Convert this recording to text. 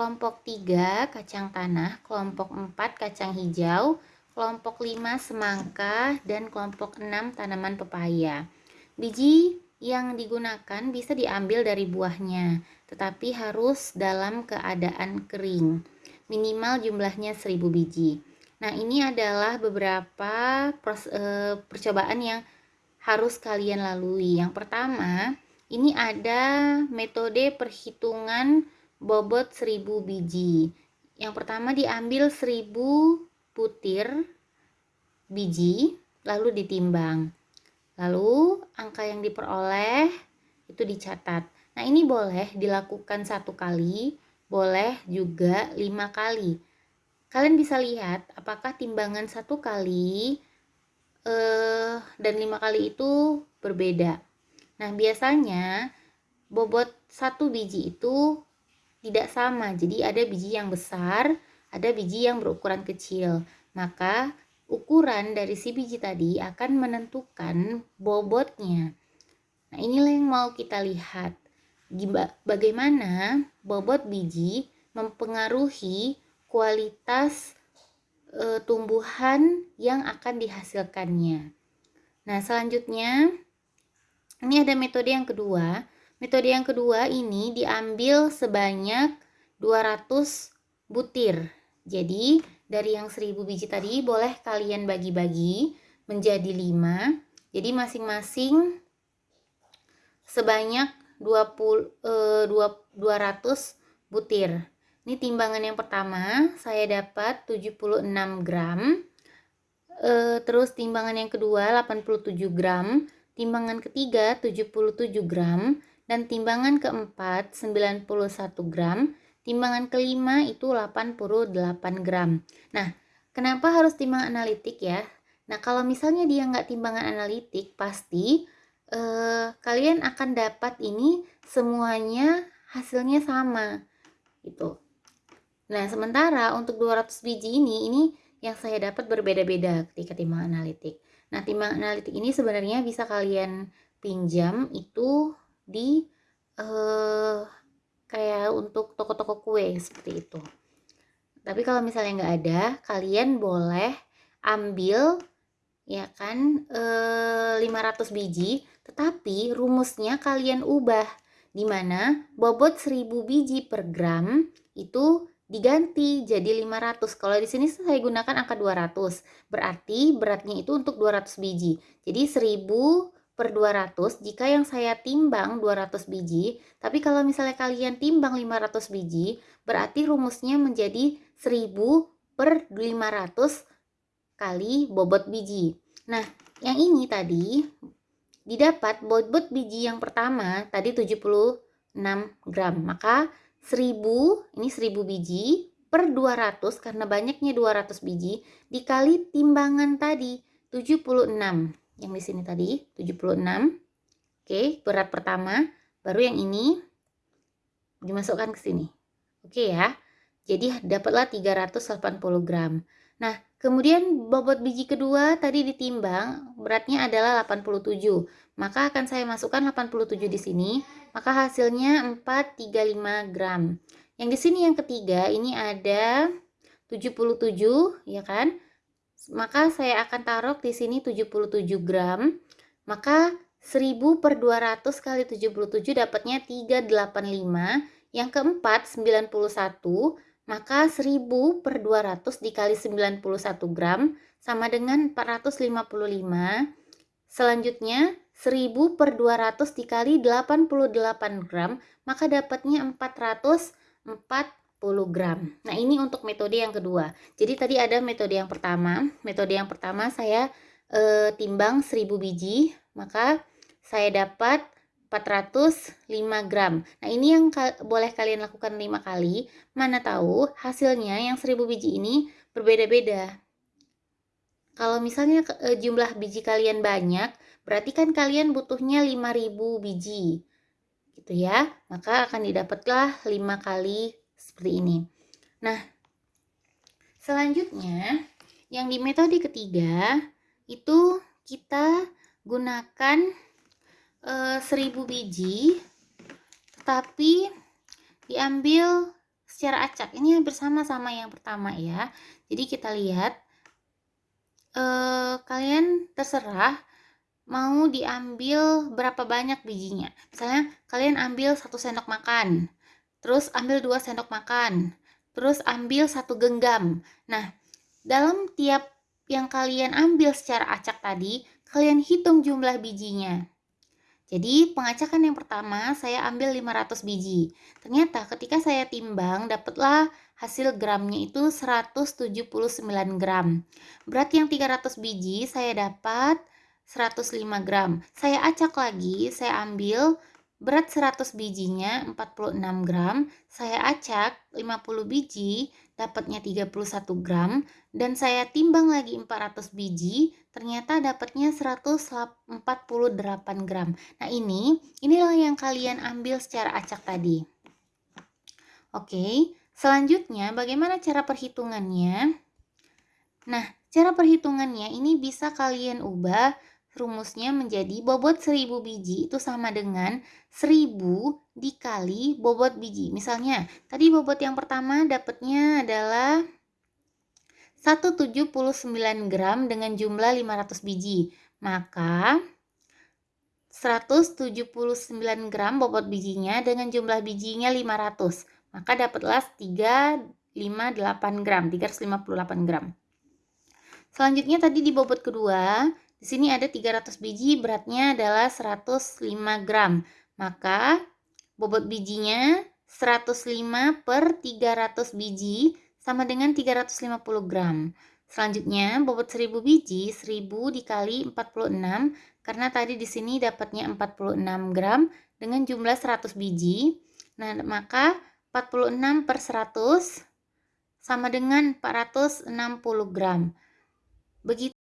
kelompok 3 kacang tanah, kelompok 4 kacang hijau, kelompok 5 semangka, dan kelompok 6 tanaman pepaya. Biji yang digunakan bisa diambil dari buahnya, tetapi harus dalam keadaan kering. Minimal jumlahnya 1000 biji. Nah, ini adalah beberapa eh, percobaan yang harus kalian lalui. Yang pertama, ini ada metode perhitungan bobot 1000 biji. Yang pertama diambil 1000 butir biji, lalu ditimbang. Lalu angka yang diperoleh itu dicatat. Nah ini boleh dilakukan satu kali, boleh juga lima kali. Kalian bisa lihat apakah timbangan satu kali eh, dan lima kali itu berbeda. Nah biasanya bobot satu biji itu tidak sama. Jadi ada biji yang besar, ada biji yang berukuran kecil. Maka ukuran dari si biji tadi akan menentukan bobotnya. Nah, inilah yang mau kita lihat. Bagaimana bobot biji mempengaruhi kualitas e, tumbuhan yang akan dihasilkannya. Nah, selanjutnya ini ada metode yang kedua. Metode yang kedua ini diambil sebanyak 200 butir. Jadi, dari yang 1000 biji tadi boleh kalian bagi-bagi menjadi 5 jadi masing-masing sebanyak 20 eh, 200 butir. Ini timbangan yang pertama saya dapat 76 gram. Eh, terus timbangan yang kedua 87 gram. Timbangan ketiga 77 gram dan timbangan keempat 91 gram Timbangan kelima itu 88 gram. Nah, kenapa harus timbangan analitik ya? Nah, kalau misalnya dia nggak timbangan analitik, pasti eh, kalian akan dapat ini semuanya hasilnya sama. Gitu. Nah, sementara untuk 200 biji ini, ini yang saya dapat berbeda-beda ketika timbangan analitik. Nah, timbangan analitik ini sebenarnya bisa kalian pinjam itu di eh, kayak untuk toko-toko kue seperti itu. Tapi kalau misalnya nggak ada kalian boleh ambil ya kan e, eh, 500 biji tetapi rumusnya kalian ubah di mana bobot 1000 biji per gram itu diganti jadi 500 kalau di sini saya gunakan angka 200 berarti beratnya itu untuk 200 biji. Jadi 1000 per 200 jika yang saya timbang 200 biji tapi kalau misalnya kalian timbang 500 biji berarti rumusnya menjadi 1000 per 500 kali bobot biji. Nah yang ini tadi didapat bobot biji yang pertama tadi 76 gram. Maka 1000 ini 1000 biji per 200 karena banyaknya 200 biji dikali timbangan tadi 76 yang di sini tadi 76 oke berat pertama. Baru yang ini dimasukkan ke sini. Oke ya. Jadi dapatlah 380 gram. Nah kemudian bobot biji kedua tadi ditimbang beratnya adalah 87 maka akan saya masukkan 87 di sini. Maka hasilnya 435 gram. Yang di sini yang ketiga ini ada 77 ya kan maka saya akan taruh di sini 77 gram. Maka 1000 per 200 kali 77 dapatnya 385 yang keempat 91 maka 1000 per 200 dikali 91 gram sama dengan 455 selanjutnya 1000 per 200 dikali 88 gram. Maka dapatnya 404 gram. Nah, ini untuk metode yang kedua. Jadi tadi ada metode yang pertama. Metode yang pertama saya e, timbang 1000 biji, maka saya dapat 405 gram. Nah, ini yang ka boleh kalian lakukan 5 kali. Mana tahu hasilnya yang 1000 biji ini berbeda-beda. Kalau misalnya e, jumlah biji kalian banyak, berarti kan kalian butuhnya 5000 biji. Gitu ya. Maka akan didapatlah 5 kali seperti ini. Nah, selanjutnya yang di metode ketiga itu kita gunakan e, eh, 1000 biji tetapi diambil secara acak. Ini hampir sama sama yang pertama ya. Jadi kita lihat eh, kalian terserah mau diambil berapa banyak bijinya. Misalnya kalian ambil satu sendok makan, terus ambil dua sendok makan, terus ambil satu genggam. Nah, dalam tiap yang kalian ambil secara acak tadi, kalian hitung jumlah bijinya. Jadi pengacakan yang pertama saya ambil 500 biji. Ternyata ketika saya timbang dapatlah hasil gramnya itu 179 gram. Berat yang 300 biji saya dapat 105 gram. Saya acak lagi, saya ambil berat 100 bijinya 46 gram. Saya acak 50 biji dapatnya 31 gram dan saya timbang lagi 400 biji ternyata dapatnya 148 gram. Nah, ini inilah yang kalian ambil secara acak tadi. Oke, selanjutnya bagaimana cara perhitungannya? Nah, cara perhitungannya ini bisa kalian ubah rumusnya menjadi bobot 1000 biji itu sama dengan 1000 dikali bobot biji. Misalnya, tadi bobot yang pertama dapatnya adalah 179 gram dengan jumlah 500 biji. Maka 179 gram bobot bijinya dengan jumlah bijinya 500. Maka dapatlah 358 gram, 358 gram. Selanjutnya tadi di bobot kedua, di sini ada 300 biji, beratnya adalah 105 gram. Maka bobot bijinya 105 per 300 biji sama dengan 350 gram. Selanjutnya, bobot 1000 biji, 1000 dikali 46, karena tadi di sini dapatnya 46 gram dengan jumlah 100 biji. Nah, maka 46 per 100 sama dengan 460 gram. Begitu